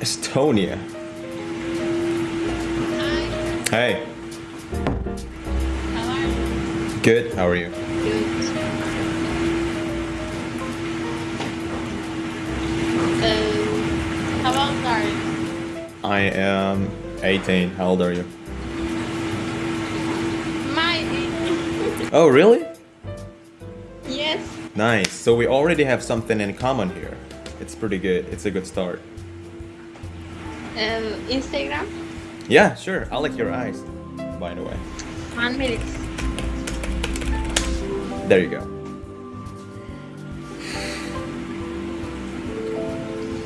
Estonia. Hi. Hey, How are you? good. How are you? Good. Um, how old are you? I am 18. How old are you? My. Oh, really? Yes. Nice. So we already have something in common here. It's pretty good. It's a good start. Um, Instagram. Yeah, sure. I like your eyes, by the way. One minute. There you go.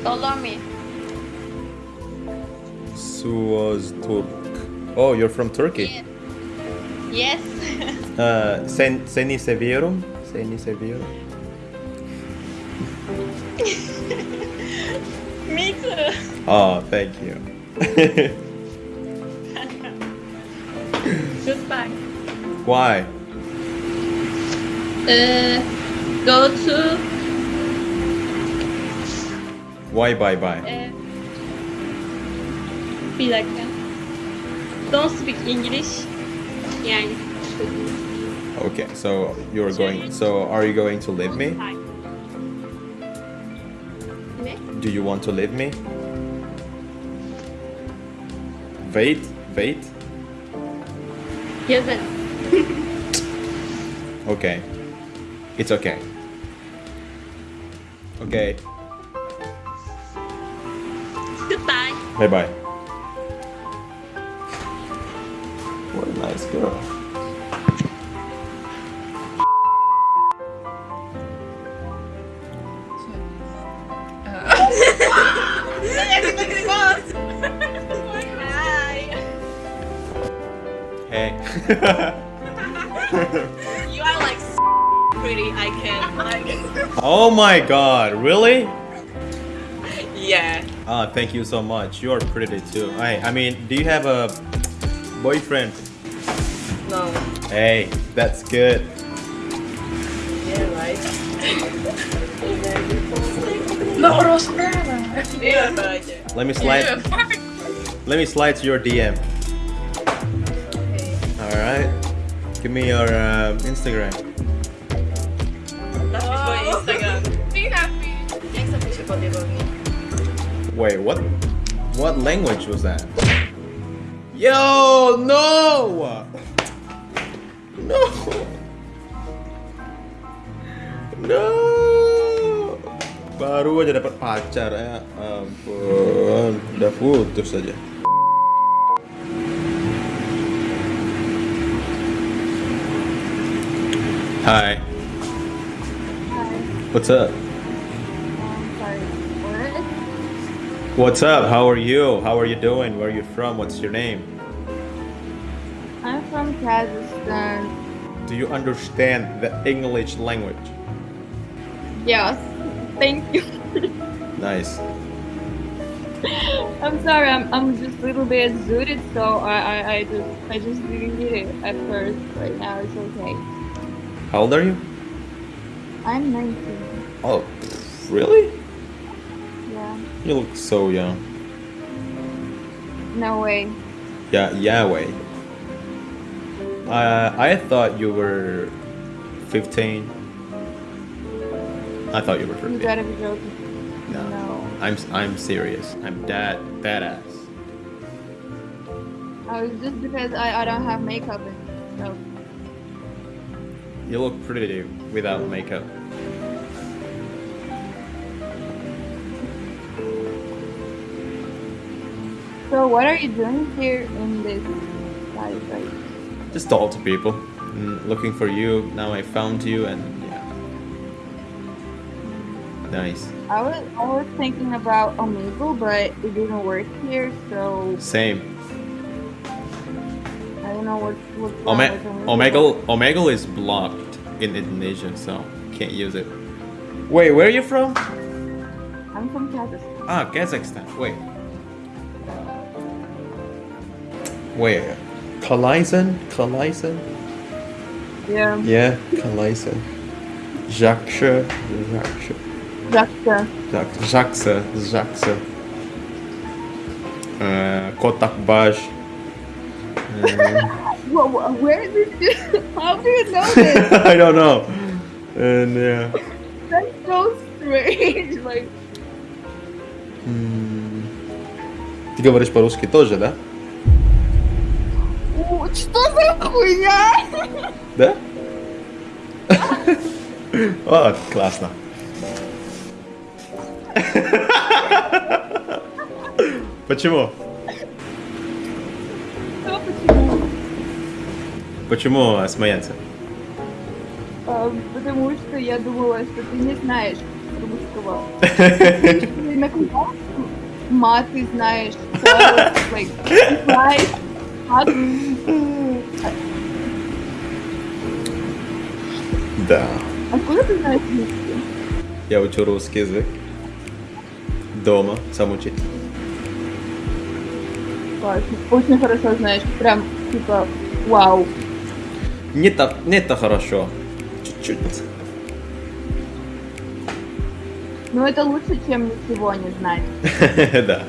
Follow me. Suaz Turk. Oh, you're from Turkey. Yes. Uh, sen, seni seviyorum. Seni seviyorum. me too. Oh, thank you. Goodbye. Why? Uh, go to. Why bye bye? Uh, bir dakika. Don't speak English. Yani. Okay, so you're going. So are you going to leave me? Do you want to leave me? Wait, wait. Yazın. Okay. It's okay. Okay. Goodbye. Bye bye. What a nice girl. Hey. You are like pretty. I can like. oh my god, really? Yeah. Ah, thank you so much. You're pretty too. I I mean, do you have a boyfriend? No. Hey, that's good. Yeah, right. Yeah. Let me slide. Let me slide to your DM. All right. Give me your um, Instagram. That's oh. my Instagram. Be happy. Next up, we should probably go. Wait, what? What language was that? Yo, no! No! No! Baru aja dapat pacar ya ampun, udah putus aja. Hi. What's up? Um? What's up? How are you? How are you doing? Where are you from? What's your name? I'm from Kazakhstan. Do you understand the English language? Yes. Thank you. Nice. I'm sorry. I'm, I'm just a little bit zooted, so I, I, I just I just didn't get it at first. Right now it's okay. How old are you? I'm 19. Oh, really? Yeah. You look so young. No way. Yeah, Yahweh. Uh, I thought you were 15. I thought you were You 15. gotta be joking. No. No. I'm I'm serious. I'm that badass. Oh, it's just because I, I don't have makeup and stuff. You look pretty without makeup. So what are you doing here in this life, right? Just talk to people. Mm, looking for you. Now I found you and. Nice. I was I was thinking about Omegle, but it didn't work here, so. Same. I don't know what what. Omegle. Omegle is blocked in Indonesia, so can't use it. Wait, where are you from? I'm from Kazakhstan. Ah, Kazakhstan. Wait. Where? Kalaisen, Kalaisen. Yeah. Yeah, Kalaisen. Jaksha. Jaksha. Жакса. Жак- Жакса, Жакса. Э, Котакбаш. Э, Whoa, whoa, where is this? How do you know this? I don't know. And yeah. That's so strange. Like, М, Ты говоришь по-русски тоже, да? «О, что за хуйня? Да? О, классно. Почему? Почему? Смеяться? А, потому что я думала, что ты не знаешь русского. Ты на каком маты знаешь. Да. Откуда ты знаешь русский? Я учу русский язык. Дома, сам учить. Очень хорошо знаешь. Прям, типа, вау. Не так, не так хорошо. Чуть-чуть. Но это лучше, чем ничего не знать. Да.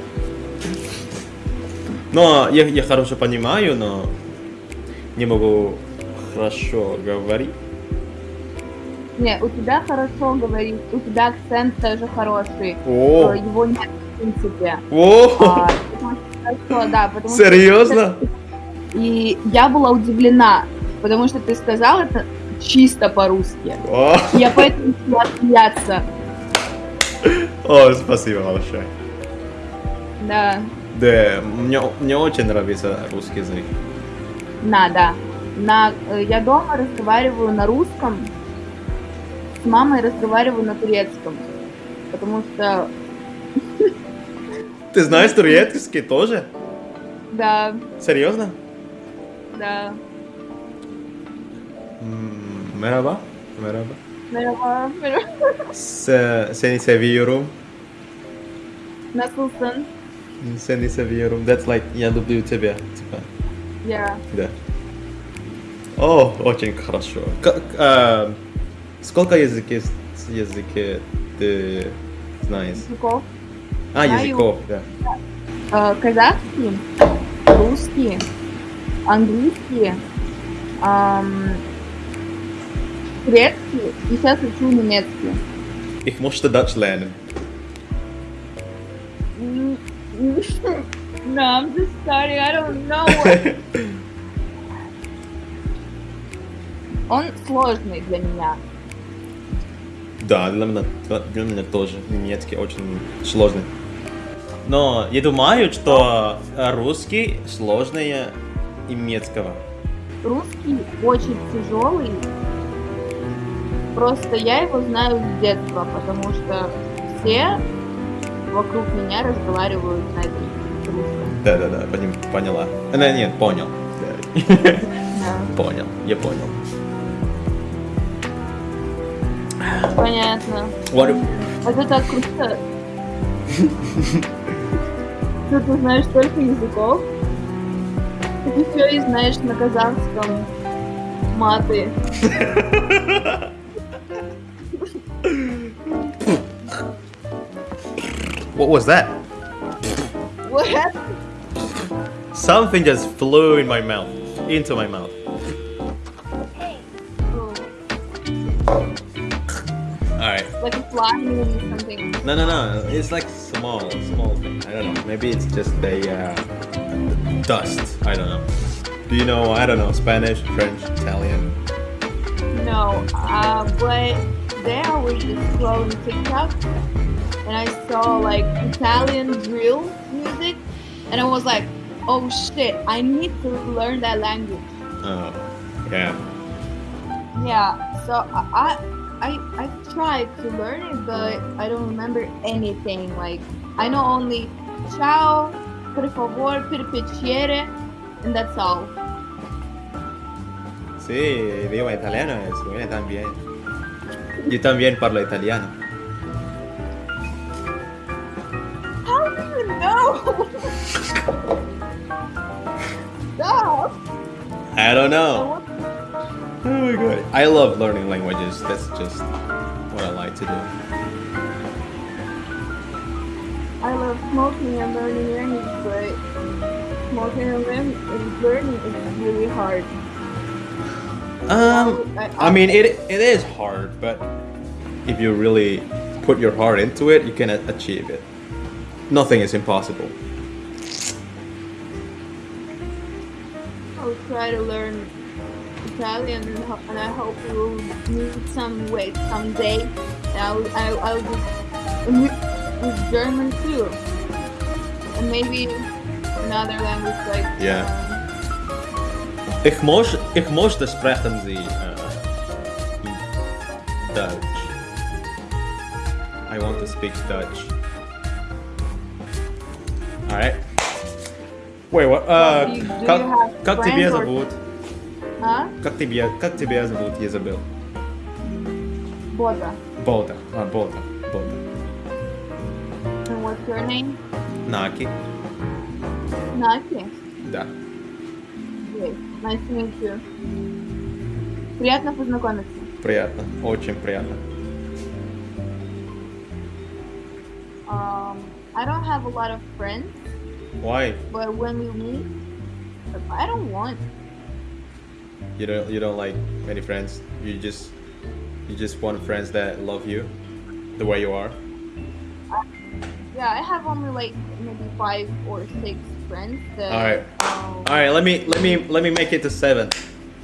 Но я, я хорошо понимаю, но не могу хорошо говорить. Не, у тебя хорошо говорить, у тебя акцент тоже хороший. О, Э, Его нет в принципе. о, А, что хорошо, да, потому что- серьезно? И я была удивлена, потому что ты сказал это чисто по-русски. Я поэтому начала смеяться. о, спасибо большое. Да, Да, мне, мне очень нравится русский язык. надо. На, э, я дома разговариваю на русском, с мамой разговариваю на турецком. Потому что, Ты знаешь турецкий тоже? да, Серьезно? да. Merhaba. Merhaba. Merhaba, merhaba. Se, seni seviyorum. Nasılsın? Seni seviyorum. That's like я люблю тебя. Типа. Я. Да. О, очень хорошо. Как, а, сколько языки, языки ты знаешь? Языков. А, Знаю. языков, да. Э, казахский, русский, английский, ам, турецкий и сейчас учу немецкий. Ich musste Dutch lernen. No, I'm just sorry, I don't know. Он сложный для меня. Да, для меня, для меня тоже немецкий очень сложный. Но я думаю, что русский сложнее немецкого. Русский очень тяжелый. Просто я его знаю с детства, потому что все вокруг меня разговаривают на русском. Да, да, да, поняла. Э, нет, понял. Да. Понял, я понял. Понятно. Вот, Это круто. Что ты знаешь столько языков? Ты еще и знаешь на казахском маты. what was that? What? Something just flew in my mouth, into my mouth. Alright. like a fly or something. No, no, no. It's like small, small thing. I don't know. Maybe it's just a uh, dust. I don't know. Do you know? I don't know. Spanish, French, Italian. No, uh, but there I was just scrolling TikTok and I saw like Italian drill music and I was like, oh shit, I need to learn that language. Oh, yeah. Yeah, so I I I I tried to learn it, but I don't remember anything. Like I know only ciao, per favor, per piacere, and that's all. Sí, idioma italiano eh, es bueno también. Yo también parlo italiano. How do you even know? Stop! I don't know. Want, Oh my god. I love learning languages. That's just what I like to do. I love smoking and learning English, but smoking and learn- learning is really hard. Um, I mean, it it is hard, but if you really put your heart into it, you can achieve it. Nothing is impossible. I'll try to learn Italian and, ho- and I hope we will meet some way someday. And I'll, I'll, I'll do with, with German too. And maybe another language like Yeah. um, Ich muss, ich möchte sprechen Sie äh, Dutch. I want to speak Dutch. Alright. Wait, what? Uh, Do you- do как, you have как friends тебя or- зовут? Huh? Как тебя, как тебя зовут, Изабел? Boda. Бода. А, Бода. Бода. And what's your name? Наки. Naki. Да. Great. Nice to meet you. Приятно познакомиться. Приятно. Очень приятно. Um, I don't have a lot of friends, Why? but when we meet, I don't want. You don't you don't like many friends. You just you just want friends that love you the way you are. Yeah, I have only like maybe five or six friends. That, All right. Um, All right, let me let me let me make it to seven.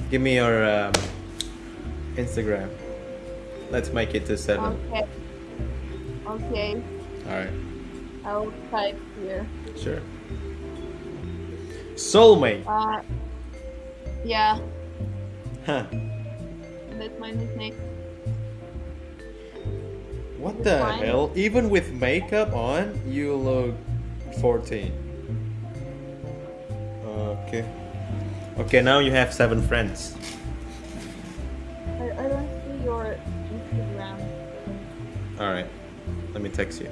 Give me your um, Instagram. Let's make it to seven. okay. Okay. All right, I'll type here. sure. Soulmate. Uh, yeah, Huh. that's my nickname. What the Fine. hell? Even with makeup on, you look 14. Okay. Okay, now you have seven friends. I, I don't see your Instagram. All right. Let me text you.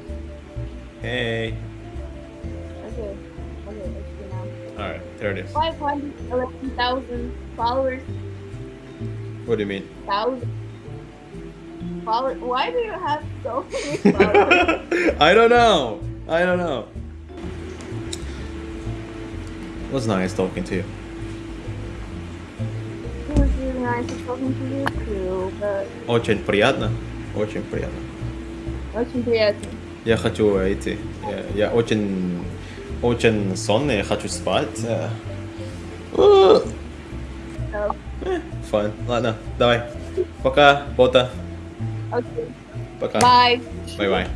Hey. Okay. Okay, let's see now. All right, there it is. 511,000 followers. What do you mean? Thousand. Followers. Why do you have so many followers? I don't know. I don't know. It was nice talking to you. it was really nice talking to you too, but Очень приятно. Очень приятно. очень приятно. Я хочу идти. Я, я очень, очень сонный, я хочу спать. Э, So, Fun. Ладно, давай. Пока, Бота. okay. Пока. Bye. Bye bye.